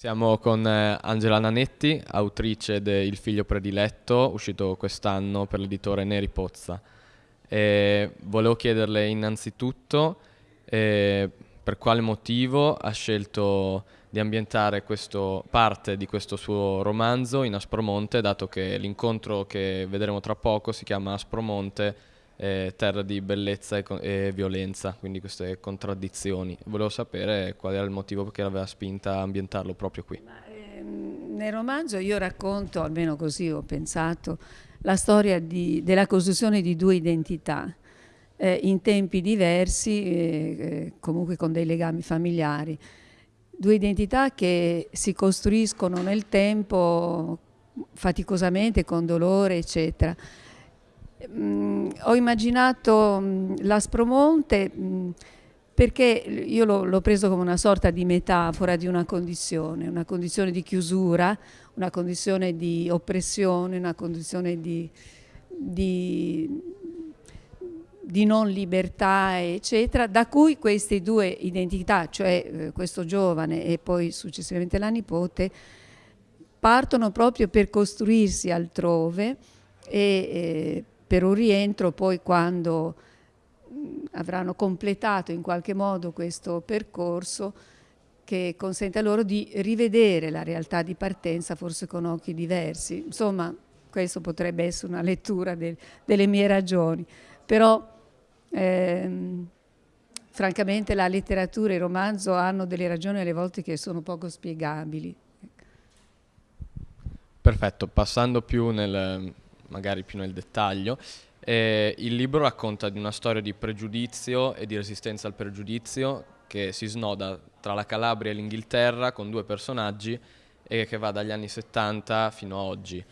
Siamo con eh, Angela Nanetti, autrice de Il figlio prediletto, uscito quest'anno per l'editore Neri Pozza. E volevo chiederle innanzitutto eh, per quale motivo ha scelto di ambientare questo, parte di questo suo romanzo in Aspromonte, dato che l'incontro che vedremo tra poco si chiama Aspromonte eh, terra di bellezza e, e, violenza, quindi queste contraddizioni. Volevo sapere qual era il motivo che l'aveva spinta a ambientarlo proprio qui. Ehm, nel romanzo io racconto, almeno così ho pensato, la storia di, della costruzione di due identità. Eh, in tempi diversi, eh, eh comunque con dei legami familiari. Due identità che si costruiscono nel tempo faticosamente, con dolore, eccetera. Mm, ho immaginato mm, l'Aspromonte mm, perché io l'ho preso come una sorta di metafora di una condizione, una condizione di chiusura, una condizione di oppressione, una condizione di, di, di non libertà, eccetera, da cui queste due identità, cioè eh, questo giovane e poi successivamente la nipote, partono proprio per costruirsi altrove e eh, per un rientro poi quando avranno completato in qualche modo questo percorso che consente loro di rivedere la realtà di partenza forse con occhi diversi. Insomma, questo potrebbe essere una lettura del, delle mie ragioni, però ehm, francamente la letteratura e il romanzo hanno delle ragioni alle volte che sono poco spiegabili. Perfetto, passando più nel, magari più nel dettaglio. Eh, il libro racconta di una storia di pregiudizio e di resistenza al pregiudizio che si snoda tra la Calabria e l'Inghilterra con due personaggi e che va dagli anni 70 fino a oggi.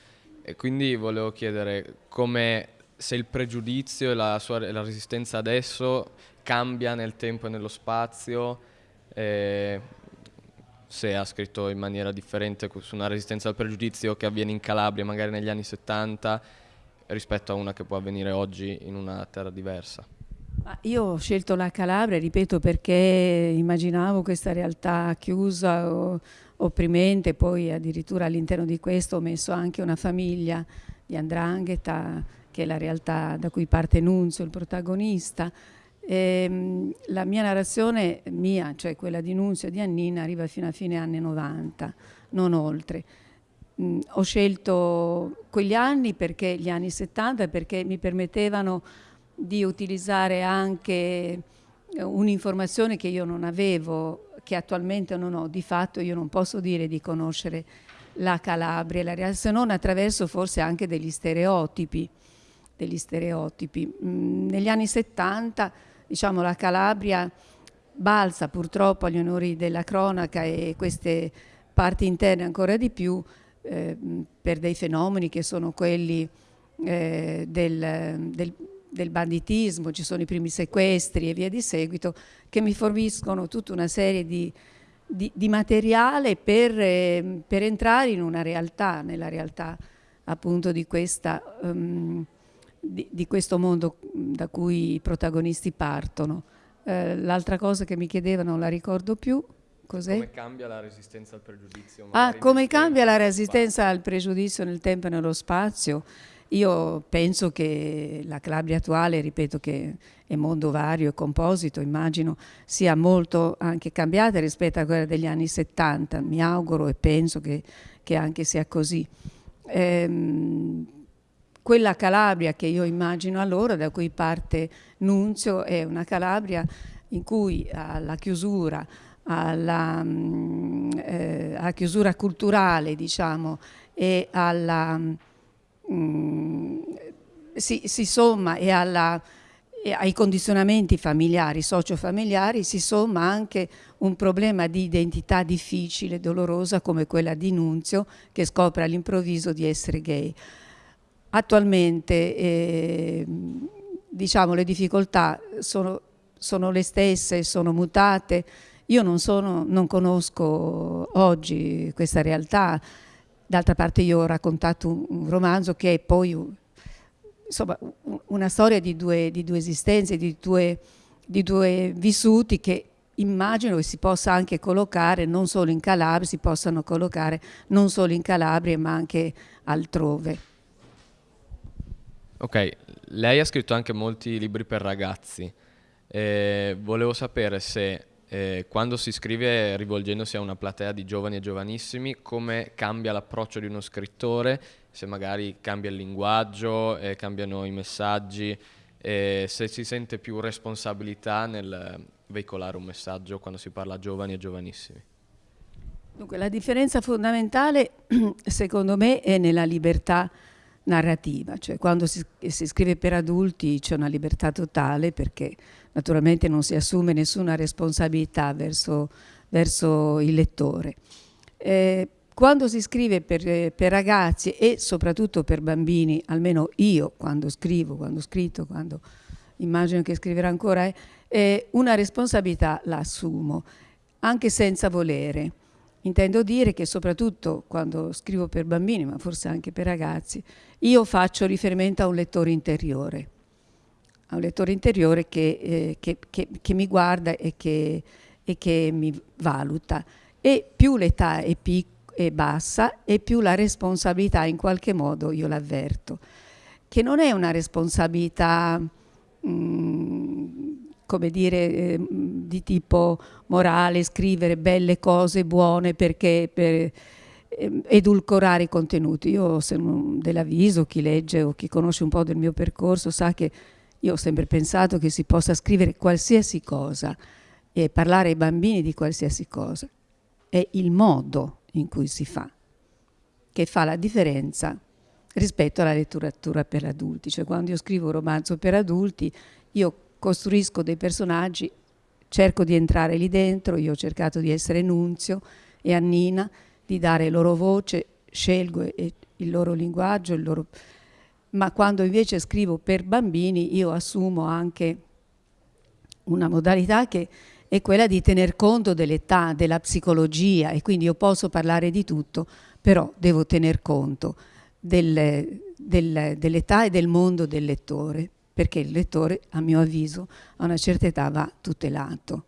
E quindi volevo chiedere come se il pregiudizio e la, sua, la resistenza adesso cambia nel tempo e nello spazio, eh, se ha scritto in maniera differente su una resistenza al pregiudizio che avviene in Calabria magari negli anni 70 rispetto a una che può avvenire oggi in una terra diversa. Io ho scelto la Calabria, ripeto, perché immaginavo questa realtà chiusa opprimente, poi addirittura all'interno di questo ho messo anche una famiglia di Andrangheta, che è la realtà da cui parte Nunzio, il protagonista, e, ehm, la mia narrazione, mia, cioè quella di Nunzio e di Annina, arriva fino a fine anni 90, non oltre. Mm, ho scelto quegli anni perché gli anni 70 perché mi permettevano di utilizzare anche eh, un'informazione che io non avevo, che attualmente non ho. Di fatto io non posso dire di conoscere la Calabria, se non attraverso forse anche degli stereotipi. Degli stereotipi. Mm, negli anni 70 diciamo, la Calabria balza purtroppo agli onori della cronaca e queste parti interne ancora di più eh, per dei fenomeni che sono quelli eh, del, del, del, banditismo, ci sono i primi sequestri e via di seguito, che mi forniscono tutta una serie di, di, di materiale per, eh, per, entrare in una realtà, nella realtà appunto di questa... Um, di, di, questo mondo da cui i protagonisti partono. Eh, L'altra cosa che mi chiedevano, non la ricordo più, cos'è? Come cambia la resistenza al pregiudizio? Ah, come cambia la resistenza al pregiudizio nel tempo e nello spazio? Io penso che la Calabria attuale, ripeto che è mondo vario e composito, immagino sia molto anche cambiata rispetto a quella degli anni 70, mi auguro e penso che, che anche sia così. Ehm, quella Calabria che io immagino allora, da cui parte Nunzio, è una Calabria in cui alla chiusura, alla, mm, eh, alla chiusura culturale diciamo, e alla, mm, si, si, somma e, alla, e ai condizionamenti familiari, sociofamiliari, si somma anche un problema di identità difficile, dolorosa come quella di Nunzio che scopre all'improvviso di essere gay. Attualmente eh, diciamo, le difficoltà sono, sono, le stesse, sono mutate. Io non, sono, non conosco oggi questa realtà, d'altra parte io ho raccontato un, un romanzo che è poi insomma, una storia di due, di due esistenze, di due, di due vissuti che immagino che si possa anche collocare non solo in Calabria, si possano collocare non solo in Calabria ma anche altrove. Ok, lei ha scritto anche molti libri per ragazzi. Eh, volevo sapere se eh, quando si scrive rivolgendosi a una platea di giovani e giovanissimi, come cambia l'approccio di uno scrittore, se magari cambia il linguaggio, eh, cambiano i messaggi, se si sente più responsabilità nel veicolare un messaggio quando si parla a giovani e giovanissimi. Dunque, la differenza fondamentale, secondo me, è nella libertà narrativa, cioè quando si, si scrive per adulti c'è una libertà totale perché naturalmente non si assume nessuna responsabilità verso, verso il lettore. Eh, quando si scrive per, per, ragazzi e soprattutto per bambini, almeno io quando scrivo, quando ho scritto, quando immagino che scriverò ancora, eh, eh, una responsabilità la assumo, anche senza volere. Intendo dire che soprattutto quando scrivo per bambini, ma forse anche per ragazzi, io faccio riferimento a un lettore interiore, a un lettore interiore che, eh, che, che, che mi guarda e che, e che, mi valuta. E più l'età è, è bassa e più la responsabilità in qualche modo io l'avverto, che non è una responsabilità... Mh, mm, come dire, eh, di tipo morale, scrivere belle cose buone perché per eh, edulcorare i contenuti. Io sono dell'avviso, chi legge o chi conosce un po' del mio percorso sa che io ho sempre pensato che si possa scrivere qualsiasi cosa e parlare ai bambini di qualsiasi cosa. È il modo in cui si fa che fa la differenza rispetto alla letteratura per adulti. Cioè quando io scrivo un romanzo per adulti, io costruisco dei personaggi, cerco di entrare lì dentro, io ho cercato di essere Nunzio e Annina, di dare loro voce, scelgo il loro linguaggio, il loro... ma quando invece scrivo per bambini io assumo anche una modalità che è quella di tener conto dell'età, della psicologia e quindi io posso parlare di tutto, però devo tener conto del, del, dell'età e del mondo del lettore perché il lettore, a mio avviso, a una certa età va tutelato.